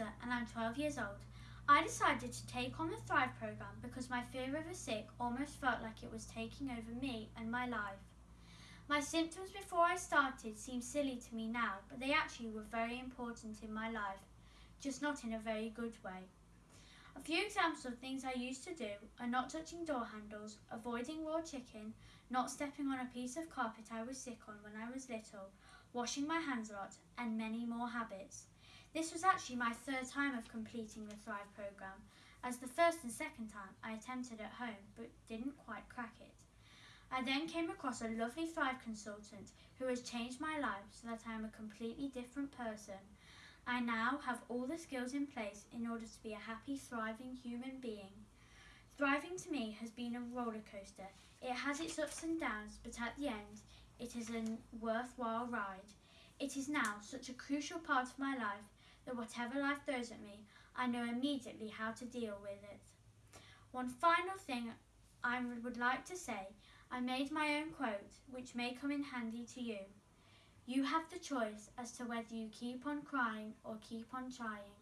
And I'm 12 years old. I decided to take on the Thrive program because my fear of a sick almost felt like it was taking over me and my life. My symptoms before I started seem silly to me now, but they actually were very important in my life, just not in a very good way. A few examples of things I used to do are not touching door handles, avoiding raw chicken, not stepping on a piece of carpet I was sick on when I was little, washing my hands a lot, and many more habits. This was actually my third time of completing the Thrive programme, as the first and second time I attempted at home but didn't quite crack it. I then came across a lovely Thrive consultant who has changed my life so that I am a completely different person. I now have all the skills in place in order to be a happy, thriving human being. Thriving to me has been a roller coaster. It has its ups and downs, but at the end, it is a worthwhile ride. It is now such a crucial part of my life that whatever life throws at me, I know immediately how to deal with it. One final thing I would like to say, I made my own quote, which may come in handy to you. You have the choice as to whether you keep on crying or keep on trying.